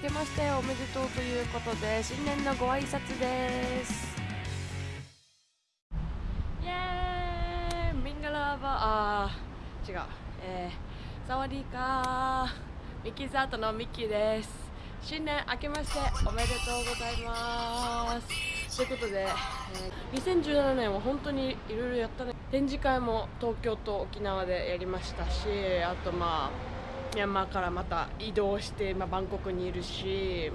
けましておめでとうということで新年のご挨拶です。イエーイ。ミンガラーバー。あー違う。えー、サワディーカー。ミキザートのミッキーです。新年明けましておめでとうございます。ということで、えー、2017年は本当にいろいろやったね。展示会も東京と沖縄でやりましたしあとまあミャンマーからまた移動して、まあ、バンコクにいるし、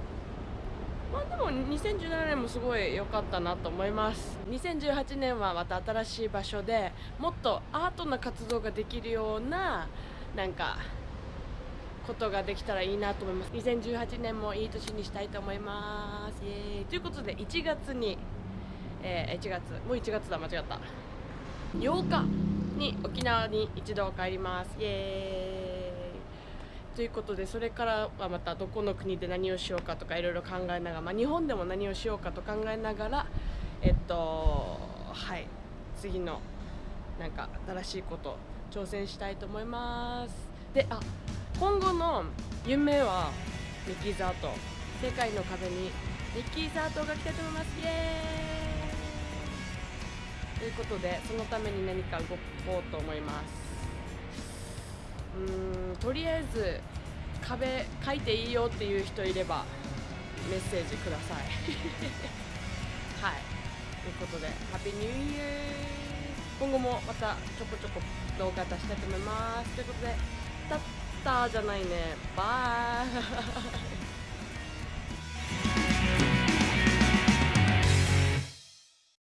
まあ、でも2017年もすごい良かったなと思います。2018年はまた新しい場所でもっとアートな活動ができるようななんかことができたらいいなと思います。2018年もいい年にしたいと思います。イエーイ。ということで1月に、えー、1月もう1月だ。間違った。8日に沖縄に一度帰ります。イエーイ。ということでそれからはまたどこの国で何をしようかとかいろいろ考えながら、まあ、日本でも何をしようかと考えながらえっとはい次のなんか新しいこと挑戦したいと思います。であ今後の夢はミッキーズアート世界の壁にミッキーズアートが来たいと思います。イエーイ。ということでそのために何か動こうと思います。とりあえず壁書いていいよっていう人いればメッセージください。はい。ということでハッピーニューイヤー今後もまたちょこちょこ動画出したいと思います。ということでたったじゃないね。バイ。